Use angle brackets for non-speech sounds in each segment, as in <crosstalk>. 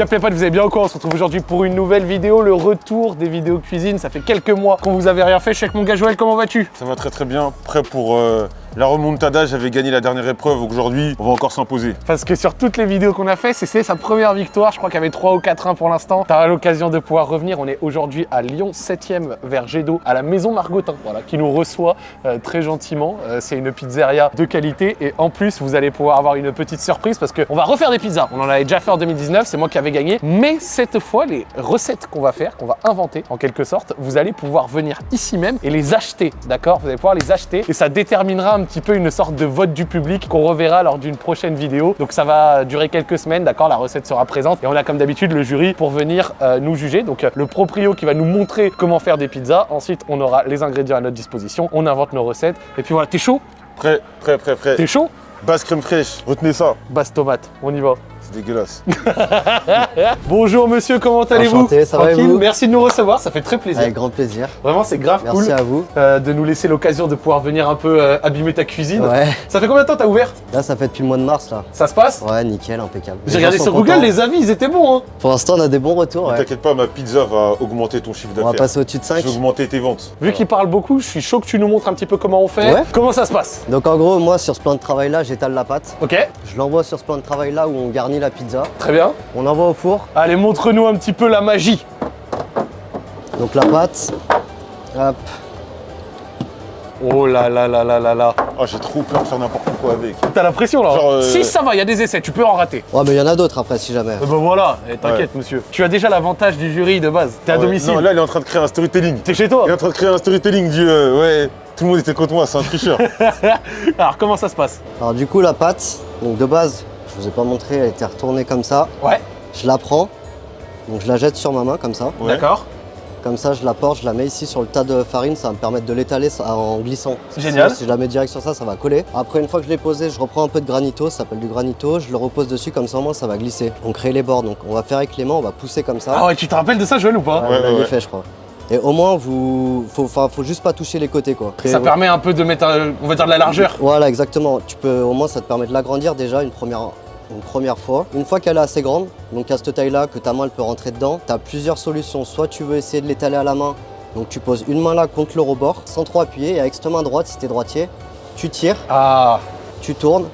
Bien les potes, vous avez bien courant, on se retrouve aujourd'hui pour une nouvelle vidéo, le retour des vidéos cuisine. Ça fait quelques mois qu'on vous avait rien fait. Je suis avec mon gars Joël, comment vas-tu? Ça va très très bien, prêt pour euh, la remontada. J'avais gagné la dernière épreuve, aujourd'hui on va encore s'imposer. Parce que sur toutes les vidéos qu'on a fait, c'est sa première victoire. Je crois qu'il y avait 3 ou 4-1 pour l'instant. Tu as l'occasion de pouvoir revenir. On est aujourd'hui à Lyon 7e vers Gédo, à la maison Margotin, voilà, qui nous reçoit euh, très gentiment. Euh, c'est une pizzeria de qualité et en plus vous allez pouvoir avoir une petite surprise parce qu'on va refaire des pizzas. On en avait déjà fait en 2019, c'est moi qui avais gagné. Mais cette fois, les recettes qu'on va faire, qu'on va inventer en quelque sorte, vous allez pouvoir venir ici même et les acheter, d'accord? Vous allez pouvoir les acheter et ça déterminera un petit peu une sorte de vote du public qu'on reverra lors d'une prochaine vidéo. Donc ça va durer quelques semaines, d'accord La recette sera présente et on a comme d'habitude le jury pour venir euh, nous juger. Donc euh, le proprio qui va nous montrer comment faire des pizzas. Ensuite, on aura les ingrédients à notre disposition, on invente nos recettes. Et puis voilà, t'es chaud? Prêt, prêt, prêt, prêt. T'es chaud? Basse crème fraîche, retenez ça. Basse tomate, on y va. C'est dégueulasse. <laughs> Bonjour monsieur, comment allez-vous Enchanté, ça va et vous Merci de nous recevoir, ça fait très plaisir. Avec grand plaisir. Vraiment, c'est grave Merci cool à vous. euh, de nous laisser l'occasion de pouvoir venir un peu euh, abîmer ta cuisine. Ouais. Ça fait combien de temps t'as ouvert Là, ça fait depuis le mois de mars, là. Ça se passe Ouais, nickel, impeccable. J'ai regardé sur Google, contents. les avis, ils étaient bons. Hein. Pour l'instant, on a des bons retours, ouais. T'inquiète pas, ma pizza va augmenter ton chiffre On va d'affaires. passer au-dessus de 5. Je vais augmenter tes ventes. Vu qu'il parle beaucoup, je suis chaud que tu nous montres un petit peu comment on fait. Ouais. Comment ça se passe Donc, en gros, moi, sur ce plan de travail-là, j'étale la pâte. Ok, Je l'envoie sur ce plan de travail-là où on garnit la pizza. très bien. On l'envoie au four. Allez, montre-nous un petit peu la magie. Donc, la pâte. Hop. Oh là là là là là là. Ah, j'ai trop peur de faire n'importe quoi avec. T'as la pression là Genre, euh, Si ça va, il y a des essais, tu peux en rater. Ouais, mais il y en a d'autres après, si jamais. Eh ben voilà, Eh, t'inquiète monsieur. Tu as déjà l'avantage du jury de base. T'es à Ouais. domicile. Non, là, il est en train de créer un storytelling. T'es chez toi. Il est en train de créer un storytelling du euh, ouais, tout le monde était contre moi, c'est un tricheur. <laughs> Alors comment ça se passe? Alors, du coup, la pâte, donc de base, je vous ai pas montré, elle était retournée comme ça. Ouais, Je la prends. Donc, je la jette sur ma main, comme ça. Ouais. d'accord. Comme ça, je la porte, je la mets ici sur le tas de farine, ça va me permettre de l'étaler en glissant. Génial. Sinon, Si je la mets direct sur ça, ça va coller. Après, une fois que je l'ai posé, je reprends un peu de granito, ça s'appelle du granito, je le repose dessus, comme ça au moins ça va glisser. On crée les bords, donc on va faire avec les mains, on va pousser comme ça. Ah ouais, tu te rappelles de ça Joël ou pas Ouais, Ouais, fait, je crois. Et au moins, vous, faut, faut juste pas toucher les côtés, quoi. Ça Et- permet un peu de mettre, euh, on va dire, de la largeur. Voilà, exactement. Tu peux, au moins, ça te permet de l'agrandir déjà une première, une première fois. Une fois qu'elle est assez grande, donc à cette taille-là, que ta main elle peut rentrer dedans, tu as plusieurs solutions. Soit tu veux essayer de l'étaler à la main, donc tu poses une main là contre le rebord, sans trop appuyer, et avec cette main droite, si tu es droitier, tu tires, Ah, tu tournes,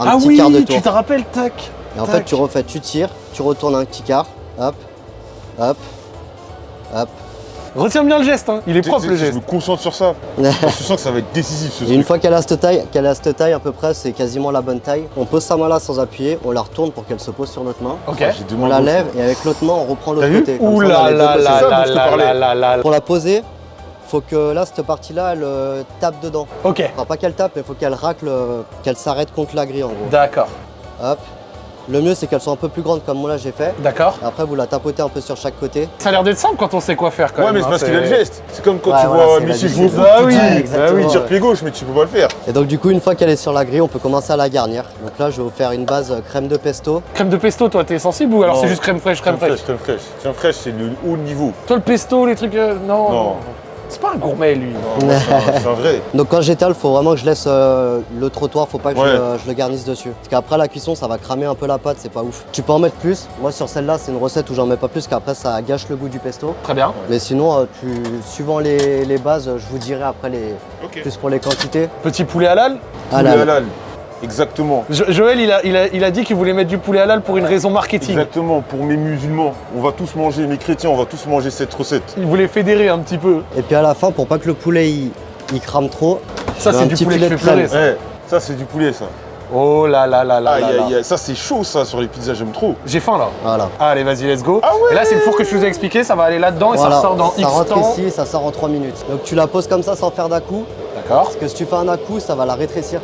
un ah petit oui, quart de tour. tu te rappelles, tac. Et en tac. fait, tu refais, tu tires, tu retournes un petit quart, hop, hop, hop. Retiens bien le geste, hein. il est propre le Je geste. me concentre sur ça. je sens que ça va être décisif ce Et une truc. fois qu'elle a cette taille, qu'elle a cette taille à peu près, c'est quasiment la bonne taille. On pose sa main là sans appuyer, on la retourne pour qu'elle se pose sur notre main. Ok. Ah, On la lève et avec l'autre main on reprend l'autre côté. Ouh là là là là je. Pour la poser, faut que là cette partie là elle euh, tape dedans. Ok, Enfin pas qu'elle tape mais faut qu'elle racle, euh, qu'elle s'arrête contre la grille en gros. d'accord, Hop. Le mieux c'est qu'elles soient un peu plus grandes comme moi là j'ai fait. d'accord. Après vous la tapotez un peu sur chaque côté. Ça a l'air d'être simple quand on sait quoi faire quand Ouais, même. mais c'est hein, parce qu'il a le geste. C'est comme quand Ouais, tu voilà, vois foot, Bah tu oui, Ouais, bah exactement, oui, tire ouais. pied gauche, mais tu peux pas le faire. Et donc du coup une fois qu'elle est sur la grille on peut commencer à la garnir. Donc là je vais vous faire une base euh, crème de pesto. Crème de pesto, toi, t'es sensible ou alors c'est juste crème fraîche, crème Crème fraîche fraîche, crème fraîche. Crème fraîche, c'est le haut niveau. Toi, le pesto, les trucs. euh, non, Non. C'est pas un gourmet, lui. <laughs> C'est un- vrai. Donc quand j'étale faut vraiment que je laisse euh, le trottoir, faut pas que je, Ouais. le- je le garnisse dessus. Parce qu'après la cuisson ça va cramer un peu la pâte, c'est pas ouf. Tu peux en mettre plus. Moi sur celle-là c'est une recette où j'en mets pas plus qu'après ça gâche le goût du pesto. Très bien. Mais sinon, euh, tu, suivant les, les bases, je vous dirai après les Ok. plus pour les quantités. Petit poulet halal. Poulet halal. Exactement. Jo- Joël, il a, il, a, il a dit qu'il voulait mettre du poulet halal pour une raison marketing. Exactement. Pour mes musulmans, on va tous manger, mes chrétiens, on va tous manger cette recette. Il voulait fédérer un petit peu. Et puis à la fin, pour pas que le poulet il, il crame trop, Ça, c'est du petit poulet qui fait pleurer, ça. Ouais, ça c'est du poulet ça. Oh là là là là Aïe là là. aïe aïe, ça c'est chaud ça sur les pizzas, j'aime trop. J'ai faim là. Voilà. Allez, vas-y, let's go. Ah ouais et là, c'est le four que je vous ai expliqué, ça va aller là-dedans et ça ressort dans ça X rentre temps. ici, ça sort en 3 minutes. Donc tu la poses comme ça sans faire d'à-coup, D'accord. parce que si tu fais un à-coup, ça va la rétrécir.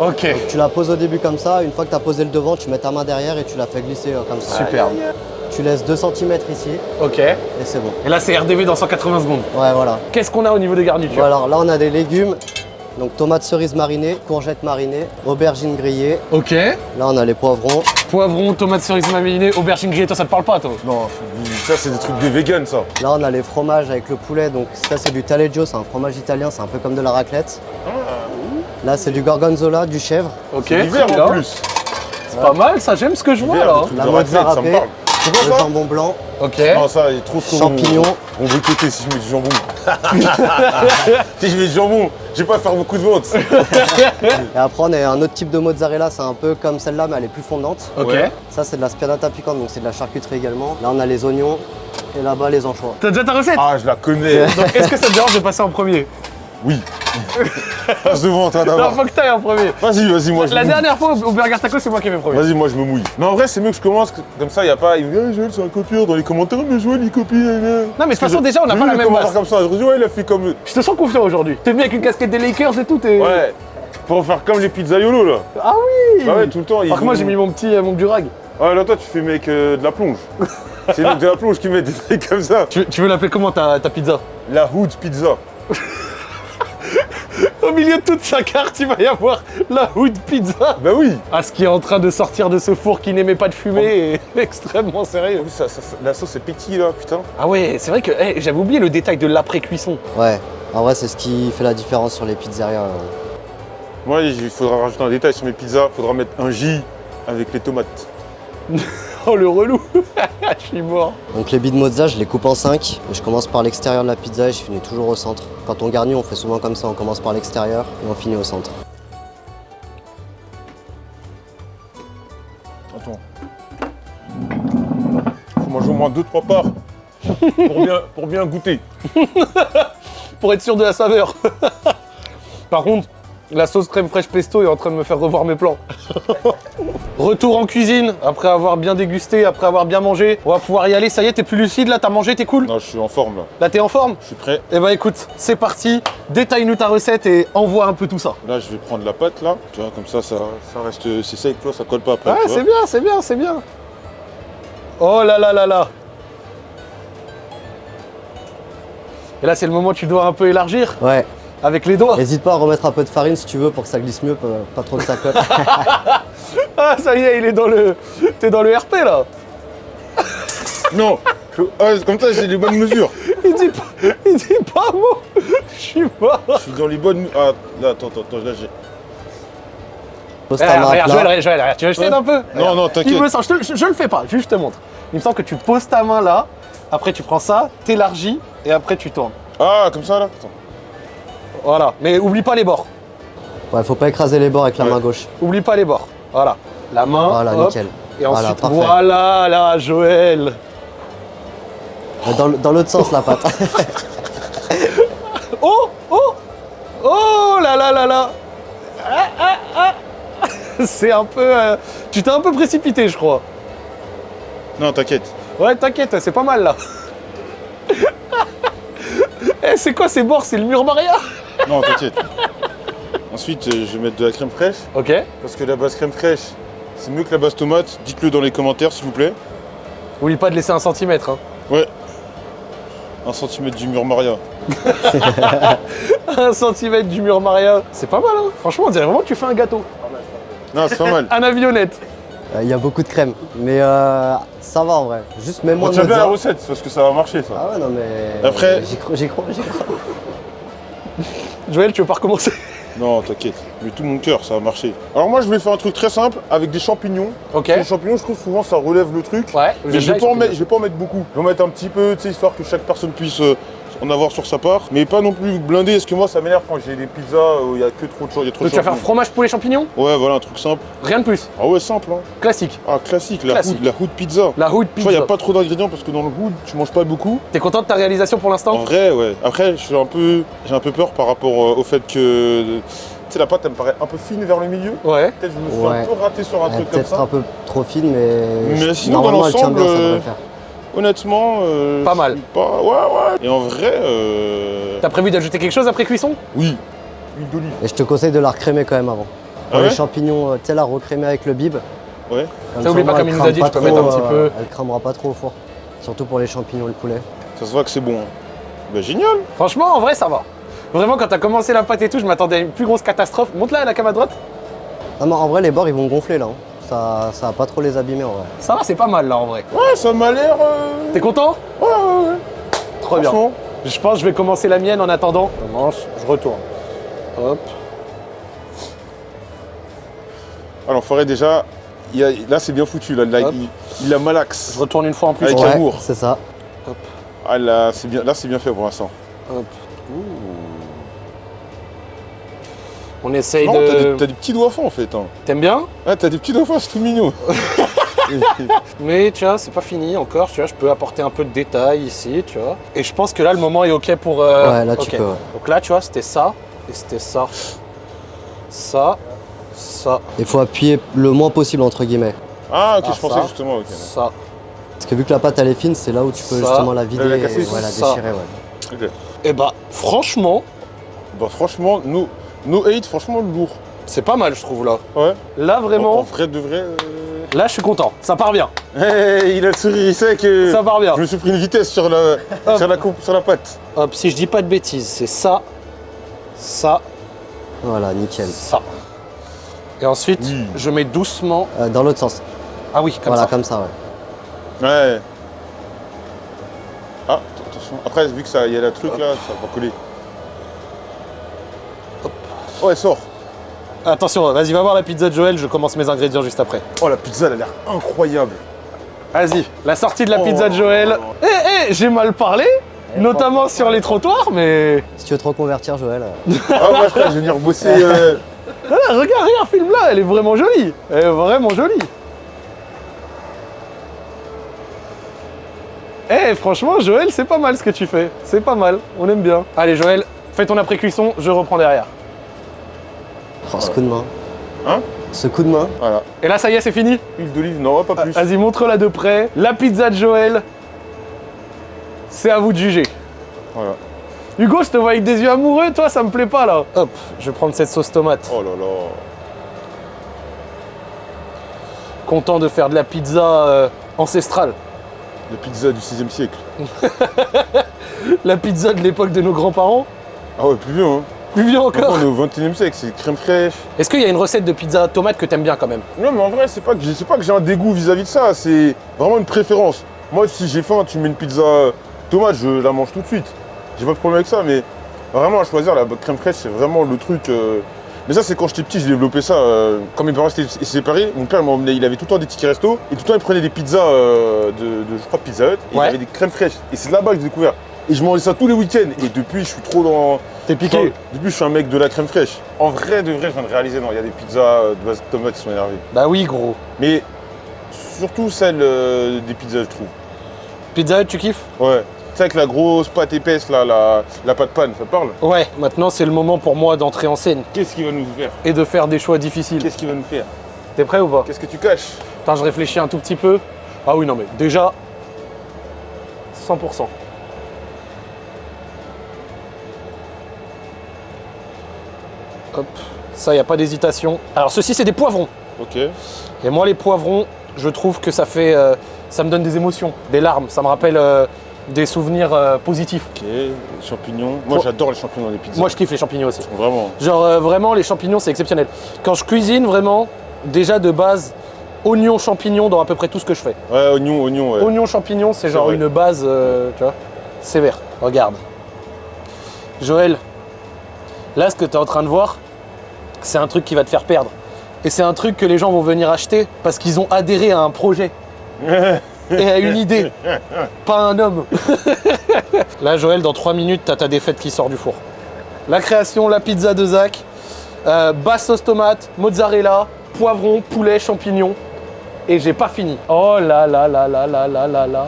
Ok. Tu la poses au début comme ça, une fois que tu as posé le devant, tu mets ta main derrière et tu la fais glisser euh, comme ça. Superbe. Tu laisses 2 cm ici Ok. et c'est bon. Et là, c'est RDV dans 180 secondes. Ouais, voilà. Qu'est-ce qu'on a au niveau des garnitures Voilà, alors là on a des légumes. Donc tomates cerises marinées, courgettes marinées, aubergines grillées. Ok. Là on a les poivrons. Poivron, tomates cerises marinées, aubergine grillée, toi, ça te parle pas, toi Non, ça c'est des trucs de vegan ça. Là on a les fromages avec le poulet. Donc ça c'est du taleggio, c'est un fromage italien, c'est un peu comme de la raclette. Là c'est du gorgonzola, du chèvre. Ok. C'est l'hiver en plus. C'est pas mal, ça, j'aime ce que je vois là. La mozza raclette, ça me râpée. parle. C'est le jambon blanc, Ok. Non, ça, il est trop trop champignons. On veut côté si je mets du jambon. <laughs> si je mets du jambon, je vais pas faire beaucoup de ventes. Et après, on a un autre type de mozzarella, c'est un peu comme celle-là, mais elle est plus fondante. Ok. Ça, c'est de la spianata piquante, donc c'est de la charcuterie également. Là, on a les oignons et là-bas, les anchois. T'as déjà ta recette Ah, je la connais. Donc est-ce que ça te dérange de passer en premier? Oui. Passe devant toi Non, d'abord. faut que t'ailles en premier. Vas-y, vas-y, moi je La me mouille. dernière fois au Burger Taco, c'est moi qui ai fait premier. Vas-y, moi je me mouille. Non, en vrai, c'est mieux que je commence, comme ça, il a pas. Il me dit, ah, Joël, c'est un copieur dans les commentaires, mais Joël, il copie. Non, Non, mais de toute façon, déjà, on n'a pas la même base. comme ça. Je me dis, ouais, il a fait comme. Je te sens confiant aujourd'hui. T'es venu avec une casquette des Lakers et tout. Ouais. Pour faire comme les pizzaiolo là. Ah oui Bah ouais, tout le temps. Par moi, j'ai mis mon petit euh, mon durag. Ouais, là, toi, tu fais mec euh, de la plonge. c'est <laughs> mecs de la plonge qui mettent des trucs comme ça. Tu, tu veux l'appeler comment ta, ta pizza? La Hood Pizza. <laughs> <laughs> Au milieu de toute sa carte, il va y avoir la Hood Pizza. Bah oui. Ah, ce qui est en train de sortir de ce four qui n'aimait pas de fumée est <laughs> extrêmement sérieux. Ça, ça- ça- la sauce est pétille là, putain. Ah ouais, c'est vrai que j'avais oublié le détail de l'après-cuisson. Ouais, en vrai, c'est ce qui fait la différence sur les pizzerias. Moi, il faudra rajouter un détail sur mes pizzas. Il faudra mettre un J avec les tomates. <laughs> Oh, le relou <laughs> Je suis mort. Donc les billes de mozza, je les coupe en 5. Je commence par l'extérieur de la pizza et je finis toujours au centre. Quand on garnit, on fait souvent comme ça, on commence par l'extérieur et on finit au centre. Attends. Faut manger au moins 2-3 parts pour bien, pour bien goûter. <laughs> Pour être sûr de la saveur. <laughs> Par contre, la sauce crème fraîche pesto est en train de me faire revoir mes plans. Retour en cuisine, après avoir bien dégusté, après avoir bien mangé. On va pouvoir y aller, ça y est, t'es plus lucide là, t'as mangé, t'es cool Non, je suis en forme là. Là, t'es en forme Je suis prêt. Eh ben écoute, c'est parti, détaille-nous ta recette et envoie un peu tout ça. Là, je vais prendre la pâte là. Tu vois, comme ça, ça, ça reste. C'est sec, tu vois, ça colle pas après. Ouais, c'est bien, c'est bien, c'est bien. Oh là là là là. Et là, c'est le moment où tu dois un peu élargir Ouais, avec les doigts. n'hésite pas à remettre un peu de farine si tu veux pour que ça glisse mieux, pas trop que ça colle. Ah, ça y est, il est dans le. T'es dans le RP là. Non ah, Comme ça, j'ai les bonnes mesures. <laughs> Il dit pas, il dit pas un mot. <laughs> Je suis mort. Je suis dans les bonnes. Ah, là, attends, attends, attends, là, j'ai. Pose Eh, ta main. Joël, Joël, tu veux que je t'aide un peu Non, non, Il t'inquiète. me semble, je, te- je- je le fais pas, juste je te montre. Il me semble que tu poses ta main là, après tu prends ça, t'élargis et après tu tournes. Ah, comme ça là Attends. Voilà, mais oublie pas les bords. Ouais, faut pas écraser les bords avec la Ouais. main gauche. Oublie pas les bords. Voilà. La main. Voilà, hop, nickel. Et Voilà, ensuite, parfait. voilà, là, Joël. Dans, l'autre sens, la pâte. <laughs> Oh, oh, oh là là là là. Ah, ah, ah. C'est un peu. euh, tu t'es un peu précipité, je crois. Non, t'inquiète. Ouais, t'inquiète, c'est pas mal là. <laughs> Eh, c'est quoi ces bords? C'est le mur Maria? Non, t'inquiète. Ensuite, euh, je vais mettre de la crème fraîche. Ok. Parce que la base crème fraîche, c'est mieux que la base tomate. Dites-le dans les commentaires, s'il vous plaît. Oublie pas de laisser un centimètre. Hein. Ouais. Un centimètre du mur Maria. <laughs> Un centimètre du mur Maria. C'est pas mal, hein. Franchement, on dirait vraiment que tu fais un gâteau. Non, c'est pas mal. <laughs> Un avionnette. Euh, Il y a beaucoup de crème. Mais euh, ça va en vrai. Juste mets On moins de tient bien la recette parce que ça va marcher ça. Ah ouais, non mais. Après- J'y crois, j'y crois, j'y crois. <laughs> Joël, tu veux pas recommencer Non, t'inquiète. Mais tout mon cœur, ça va marcher. Alors moi, je voulais faire un truc très simple avec des champignons. Ok. Les champignons, je trouve souvent ça relève le truc. Ouais, Mais je vais, pas en mettre, je vais pas en mettre beaucoup. Je vais en mettre un petit peu, tu sais, histoire que chaque personne puisse euh, en avoir sur sa part. Mais pas non plus blindé, parce que moi, ça m'énerve quand j'ai des pizzas où il y a que trop de choses. Il y a trop Donc tu vas faire champignons. fromage poulet champignons Ouais, voilà, un truc simple. Rien de plus. Ah ouais, simple, hein. Classique. Ah, classique, la, Classique. Hood, la hood pizza. La hood Tu vois, il pizza. n'y a pas trop d'ingrédients parce que dans le hood, tu manges pas beaucoup. T'es content de ta réalisation pour En l'instant vrai, ouais. Après, je suis un peu, j'ai un peu peur par rapport euh, au fait que, tu sais, la pâte, elle me paraît un peu fine vers le milieu. Ouais. Peut-être je me suis Ouais. un peu raté sur un Elle truc comme peut-être ça. un peu trop fine, mais. Mais sinon, normalement, dans l'ensemble, Honnêtement, euh, Pas mal. Pas... Ouais, ouais. Et en vrai, euh... T'as prévu d'ajouter quelque chose après cuisson? Oui. Huile d'olive. Et je te conseille de la recrémer quand même avant. Ah ouais les champignons, euh, tu sais, la recrémer avec le bib. Ouais. Comme Ça, oublie pas, comme il nous a dit, tu peux mettre un petit peu. Elle cramera pas trop au four. Surtout pour les champignons et le poulet. Ça se voit que c'est bon. hein. Bah génial. Franchement, en vrai, ça va. Vraiment, quand t'as commencé la pâte et tout, je m'attendais à une plus grosse catastrophe. Monte là, la cam à droite. Non, mais en vrai, les bords, ils vont gonfler là. hein. Ça, ça va pas trop les abîmer en vrai. Ça va, c'est pas mal là en vrai. Ouais, ça m'a l'air. euh, T'es content Ouais, ouais, ouais. Trop bien. Franchement. Je pense que je vais commencer la mienne en attendant. Je commence, je retourne. Hop. Alors, faudrait déjà. il y a- Là, c'est bien foutu. Là, Là, Hop. il- Il la malaxe. Je retourne une fois en plus. Avec Ouais, amour. c'est ça. Ah là, c'est bien, là, c'est bien fait pour l'instant. Hop. On essaye Non, de... t'as des petits doigts fins en fait. Hein. T'aimes bien Ah, t'as des petits doigts fins, c'est tout mignon. <laughs> Mais tu vois, c'est pas fini encore, tu vois, je peux apporter un peu de détails ici, tu vois. Et je pense que là, le moment est ok pour... euh, Ouais, là, tu peux, ouais. Donc là, tu vois, c'était ça, et c'était ça. Ça, ça, Il faut appuyer le moins possible, entre guillemets. Ah, ok, Ah, je pensais ça. justement. ok. ça. Parce que vu que la pâte, elle est fine, c'est là où tu peux Ça, justement la vider la et ouais, la ça. déchirer, ouais. Ok. Et bah, franchement, Bah, franchement, no, no hate, franchement, lourd. c'est pas mal, je trouve, là. Ouais. Là, En, en vraiment, vrai de vrai. euh, là, je suis content. Ça part bien, Hey, il a le sourire, il sait que. ça part bien. Je me suis pris une vitesse sur la, sur la, coupe, sur la pâte. Hop, si je dis pas de bêtises, c'est ça, ça, Voilà, nickel. ça. Et ensuite, Oui. je mets doucement... Euh, dans l'autre sens. Ah oui, comme voilà, ça. comme ça, ouais. Ouais. Ah, attention. Après, vu que ça y a le truc là, ça va coller. Oh, elle sort. Attention, vas-y, va voir la pizza de Joël, je commence mes ingrédients juste après. Oh, la pizza, elle a l'air incroyable. Vas-y, la sortie de la pizza de Oh. Joël. Eh, eh, j'ai mal parlé, notamment sur les trottoirs, mais... Si tu veux te reconvertir, Joël. euh, Ah, moi, je crois que je vais venir bosser. euh, Ah, regarde, regarde, filme-la, elle est vraiment jolie. Elle est vraiment jolie. Eh, franchement, Joël, c'est pas mal ce que tu fais. C'est pas mal, on aime bien. Allez, Joël, fais ton après-cuisson, je reprends derrière. Ce coup de main. Hein Ce coup de main. Voilà. Et là, ça y est, c'est fini Huile d'olive, non, pas plus. Vas-y, montre-la de près. La pizza de Joël, c'est à vous de juger. Voilà. Hugo, je te vois avec des yeux amoureux, toi, ça me plaît pas, là. Hop, je vais prendre cette sauce tomate. Oh là là. Content de faire de la pizza euh, ancestrale. La pizza du 6 e siècle. <laughs> La pizza de l'époque de nos grands-parents. Ah ouais, plus vieux, hein. Plus vieux Maintenant, encore. on est au 21 e siècle, c'est crème fraîche. Est-ce qu'il y a une recette de pizza tomate que t'aimes bien quand même Non, mais en vrai, c'est pas que j'ai c'est pas que j'ai un dégoût vis-à-vis de ça, c'est vraiment une préférence. Moi, si j'ai faim, tu me mets une pizza euh, tomate, je la mange tout de suite. J'ai pas de problème avec ça, mais vraiment à choisir, la crème fraîche, c'est vraiment le truc. euh, Mais ça, c'est quand j'étais petit, j'ai développé ça. euh, Quand mes parents étaient séparés, mon père m'emmenait, il avait tout le temps des tickets resto, et tout le temps, il prenait des pizzas euh, de, de- je crois, Pizza Hut, et Ouais. il avait des crèmes fraîches. Et c'est là-bas que j'ai découvert. Et je mangeais ça tous les week-ends, et depuis, je suis trop dans. T'es piqué Depuis, je suis un mec de la crème fraîche. En vrai, de vrai, je viens de réaliser, non, il y a des pizzas euh, de base de tomates qui sont énervées. Bah oui, gros. Mais surtout celle euh, des pizzas, je trouve. Pizza tu kiffes? Ouais. Tu sais, avec la grosse pâte épaisse, là, la, la pâte panne, ça te parle? Ouais, maintenant c'est le moment pour moi d'entrer en scène Qu'est-ce qu'il va nous faire? Et de faire des choix difficiles. Qu'est-ce qu'il va nous faire? T'es prêt ou pas? Qu'est-ce que tu caches? Attends, je réfléchis un tout petit peu. Ah oui, non mais déjà, 100%. Hop, ça, y a pas d'hésitation. Alors ceci, c'est des poivrons. Ok. Et moi, les poivrons, je trouve que ça fait, euh, ça me donne des émotions, des larmes. Ça me rappelle euh, des souvenirs euh, positifs. Ok. Les champignons. Moi, j'adore les champignons dans les pizzas. Moi, je kiffe les champignons aussi. Vraiment. Genre vraiment les champignons c'est exceptionnel. Quand je cuisine vraiment, déjà de base, oignons, champignons dans à peu près tout ce que je fais. Ouais, oignon, oignon, ouais. Oignons, champignons c'est genre vrai. une base, tu vois, sévère. Regarde. Joël, là ce que tu es en train de voir, c'est un truc qui va te faire perdre. Et c'est un truc que les gens vont venir acheter parce qu'ils ont adhéré à un projet <laughs> et à une idée, pas un homme. <laughs> Là, Joël, dans 3 minutes, t'as ta défaite qui sort du four. La création, la pizza de Zach, euh, basse sauce tomate, mozzarella, poivron, poulet, champignons. Et j'ai pas fini. Oh là là là là là là là là.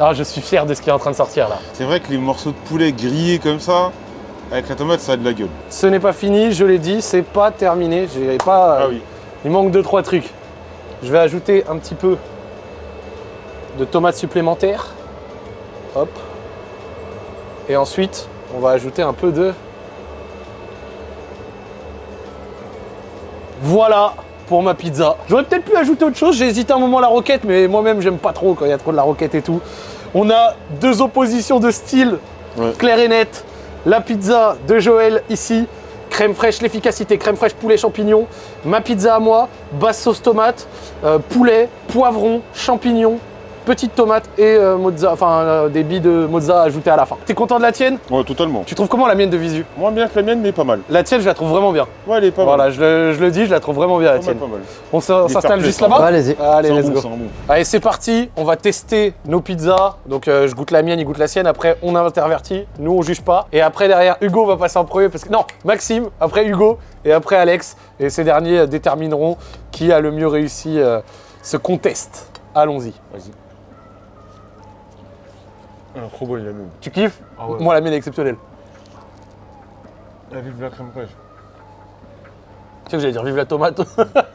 Ah, je suis fier de ce qui est en train de sortir là. C'est vrai que les morceaux de poulet grillés comme ça, avec la tomate, ça a de la gueule. Ce n'est pas fini, je l'ai dit, c'est pas terminé. J'ai pas. Ah oui. Il manque deux trois trucs. Je vais ajouter un petit peu de tomates supplémentaires. Hop. Et ensuite, on va ajouter un peu de. Voilà pour ma pizza. J'aurais peut-être pu ajouter autre chose. J'ai hésité un moment à la roquette, mais moi-même j'aime pas trop quand il y a trop de la roquette et tout. On a deux oppositions de style Ouais. clair et net. La pizza de Joël ici, crème fraîche, l'efficacité, crème fraîche, poulet, champignons. Ma pizza à moi, basse sauce tomate, euh, poulet, poivron, champignons. Petite tomate et euh, mozza, enfin euh, des billes de mozza ajoutées à la fin. T'es content de la tienne? Ouais, totalement. Tu trouves comment la mienne de visu? Moins bien que la mienne, mais pas mal. La tienne, je la trouve vraiment bien. Ouais, elle est pas voilà, mal. je le, je le dis, je la trouve vraiment bien la mal, tienne. pas mal. On s'installe juste play, là-bas? Ouais, allez-y. Allez, let's bon, go. c'est un bon. Allez, c'est parti. On va tester nos pizzas. Donc, euh, je goûte la mienne, il goûte la sienne. Après, on intervertit. Nous, on juge pas. Et après, derrière, Hugo va passer en premier. Parce que non, Maxime, après Hugo et après Alex. Et ces derniers détermineront qui a le mieux réussi euh, ce contest. Allons-y. Vas-y. Ah, trop bon, il a même. Tu kiffes Ah ouais. Moi, la mienne est exceptionnelle. La vive la crème fraîche. Tu sais que j'allais dire vive la tomate.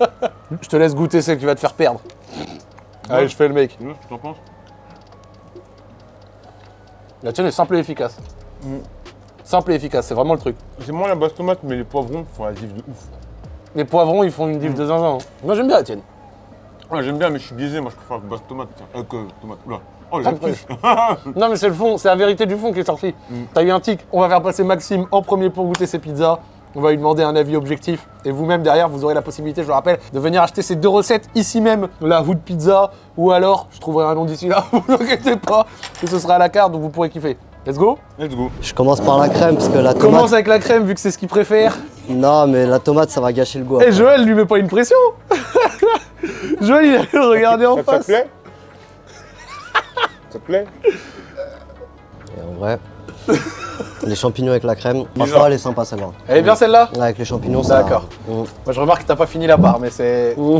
<laughs> je te laisse goûter celle qui va te faire perdre. Allez, je fais le mec. Tu tu t'en penses La tienne est simple et efficace. Mm. Simple et efficace, c'est vraiment le truc. C'est moins la basse tomate, mais les poivrons font la diff de ouf. Les poivrons, ils font une diff de zinzin. hein. Moi, j'aime bien la tienne. Ouais, j'aime bien, mais je suis biaisé. Moi, je préfère que basse tomate. Tiens. Euh, que tomate. Oula. Oh, Ah. <laughs> Non, mais c'est le fond, c'est la vérité du fond qui est sortie. Mm. T'as eu un tic. On va faire passer Maxime en premier pour goûter ses pizzas. On va lui demander un avis objectif. Et vous-même, derrière, vous aurez la possibilité, je le rappelle, de venir acheter ces deux recettes ici même, la Hood Pizza. Ou alors, je trouverai un nom d'ici là, <laughs> vous inquiétez pas, que ce sera à la carte, donc vous pourrez kiffer. Let's go Let's go. Je commence par la crème parce que la tomate. Commence avec la crème, vu que c'est ce qu'il préfère. Non, mais la tomate, ça va gâcher le goût. Et après. Joël lui met pas une pression <laughs> Joël, il a le regarder en Ça, ça te face. plaît? Te plaît Et en vrai, <laughs> les champignons avec la crème, franchement, elle est sympa celle-là. Elle est bien celle-là Ouais, Avec les champignons, ça. D'accord. Mm. Moi, je remarque que t'as pas fini la part, mais c'est. Mm.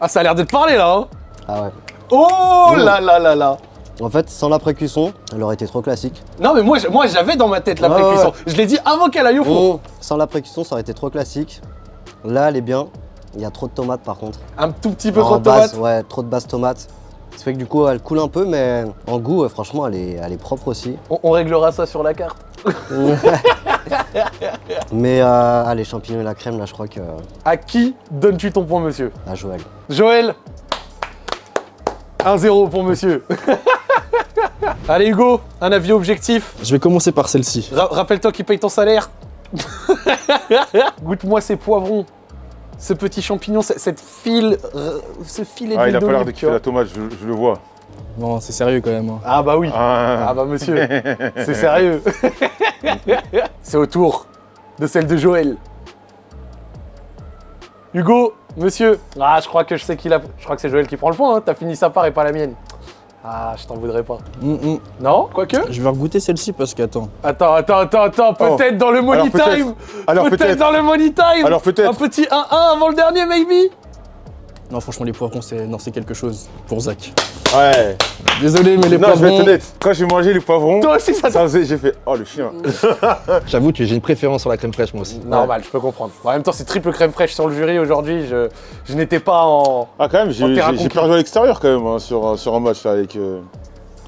Ah, ça a l'air d'être parlé là, hein Ah ouais. Oh Mm. là là là là En fait, sans la pré-cuisson, elle aurait été trop classique. Non, mais moi, moi j'avais dans ma tête la pré-cuisson. Je l'ai dit avant qu'elle aille au four. Sans la pré-cuisson, ça aurait été trop classique. Là, elle est bien. Il y a trop de tomates par contre. Un tout petit peu En trop de base, tomates. ouais, trop de base tomate. Ça fait que du coup, elle coule un peu, mais en goût, euh, franchement, elle est, elle est propre aussi. On, on réglera ça sur la carte. <laughs> mais euh, les champignons et la crème, là, je crois que. À qui donnes-tu ton point, monsieur? À Joël. Joël 1-0 pour monsieur. <laughs> Allez, Hugo, un avis objectif? Je vais commencer par celle-ci. Ra- Rappelle-toi qui paye ton salaire. <laughs> Goûte-moi ces poivrons, ce petit champignon, ce- cette file, euh, ce filet Ah, il a pas l'air de kiffer la tomate, je, je le vois. Non, c'est sérieux quand même. hein. Ah bah oui. Ah, Ah bah monsieur, <laughs> c'est sérieux. <laughs> c'est au tour de celle de Joël. Hugo, monsieur. Ah, je crois que je sais qui l'a. Je crois que c'est Joël qui prend le point. Hein. T'as fini sa part et pas la mienne. Ah, je t'en voudrais pas. Hum, hum. Non, quoique? Je vais regoûter celle-ci parce qu'attends. Attends, attends, attends, attends. Peut-être dans le money Alors time. Alors Peut-être peut-être. dans le money time. Alors peut-être. Un petit 1-1 avant le dernier, maybe? Non, franchement, les poivrons, c'est quelque chose pour Zach. Ouais. Désolé, mais les Non, je vais être poivrons. honnête. Quand j'ai mangé les poivrons, Toi aussi, ça ça faisait, j'ai fait oh le chien. <laughs> J'avoue que j'ai une préférence sur la crème fraîche moi aussi. Normal, je peux comprendre. En même temps, c'est triple crème fraîche sur le jury aujourd'hui. Je, je n'étais pas en. Ah quand même, j'ai perdu à l'extérieur quand même hein, sur, un- sur un match là, avec, euh,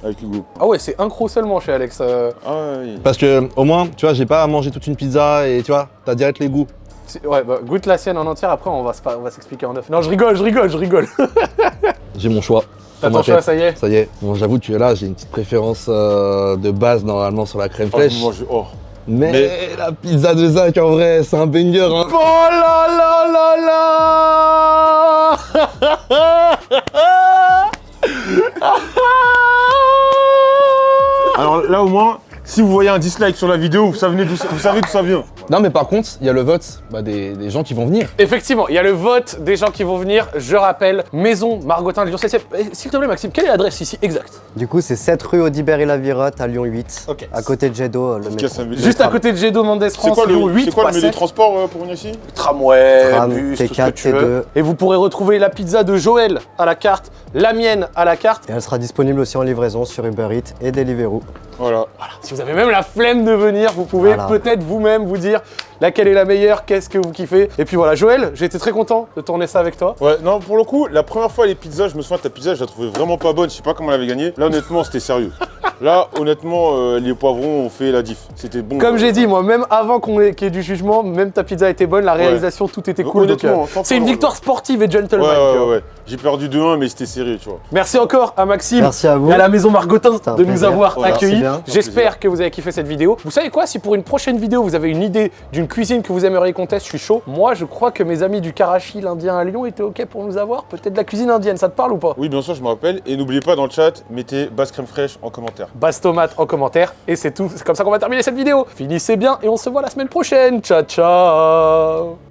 avec Hugo. Ah ouais, c'est un croc seulement chez Alex. euh. Ah oui. Parce que au moins, tu vois, j'ai pas à manger toute une pizza et tu vois, t'as direct les goûts. Ouais, bah, goûte la sienne en entière, après on va se pa- on va s'expliquer en neuf. Non, je rigole, je rigole, je rigole. <laughs> J'ai mon choix. T'as ton choix, ça y est. Ça y est. Bon, j'avoue que là, j'ai une petite préférence euh, de base normalement sur la crème Oh, fraîche. je oh. mais, Mais- la pizza de Zach en vrai, c'est un banger. Hein. Oh là là là là <laughs> Alors là au moins, si vous voyez un dislike sur la vidéo, vous savez d'où ça, vous savez d'où ça vient. Non, mais par contre, il y a le vote bah, des, des gens qui vont venir. Effectivement, il y a le vote des gens qui vont venir. Je rappelle, Maison Margotin de Lyon 7 S'il te plaît, Maxime, quelle est l'adresse ici exacte? Du coup, c'est 7 rue Audibert et la Virotte à Lyon 8. Ok. À côté de Jedo, le Efficace, métro. ça veut dire. Juste à côté de Gédo Mendes C'est France, quoi le, Lyon 8, c'est quoi le milieu de 7. transport euh, pour venir ici? Tramway, Tram, bus, tout ce que T4, tu veux. T2. Et vous pourrez retrouver la pizza de Joël à la carte, la mienne à la carte. Et elle sera disponible aussi en livraison sur Uber Eats et Deliveroo. Voilà. Si vous avez même la flemme de venir, vous pouvez Voilà. peut-être vous-même vous dire laquelle est la meilleure, qu'est-ce que vous kiffez? Et puis voilà, Joël, j'ai été très content de tourner ça avec toi. Ouais, non, pour le coup, la première fois les pizzas, je me souviens, ta pizza, je la trouvais vraiment pas bonne, je sais pas comment elle avait gagné. Là, honnêtement, c'était sérieux. Là, honnêtement, euh, les poivrons ont fait la diff. C'était bon. Comme j'ai dit, moi, même avant qu'on ait, qu'il y ait du jugement, même ta pizza était bonne, la réalisation, tout était cool. donc, honnêtement, euh, c'est une victoire sportive et Ouais, gentleman. ouais, vois. ouais. J'ai perdu 2-1, mais c'était serré, tu vois. Merci encore à Maxime Merci à vous. et à la maison Margotin de nous avoir Ouais, accueillis. J'espère que vous avez kiffé cette vidéo. Vous savez quoi? Si pour une prochaine vidéo, vous avez une idée d'une cuisine que vous aimeriez qu'on teste, je suis chaud. Moi, je crois que mes amis du Karachi, l'Indien à Lyon, étaient OK pour nous avoir. Peut-être de la cuisine indienne, ça te parle ou pas? Oui, bien sûr, je me rappelle. Et n'oubliez pas dans le chat, mettez basse crème fraîche en commentaire. Basse tomate en commentaire. Et c'est tout. C'est comme ça qu'on va terminer cette vidéo. Finissez bien et on se voit la semaine prochaine. Ciao, ciao